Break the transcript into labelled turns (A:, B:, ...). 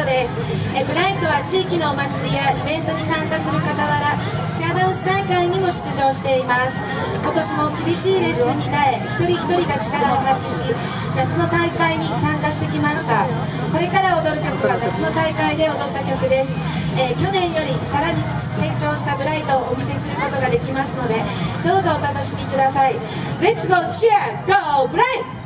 A: です。えブライトは地域のお祭りやイベントに参加する傍らチアダンス大会にも出場しています。今年も厳しいレッスンに耐え一人一人が力を発揮し夏の大会に参加してきました。これから踊る曲は夏の大会で踊った曲です、えー、去年よりさらに成長したブライトをお見せすることができますのでどうぞお楽しみください。Let's go! Cheer! Go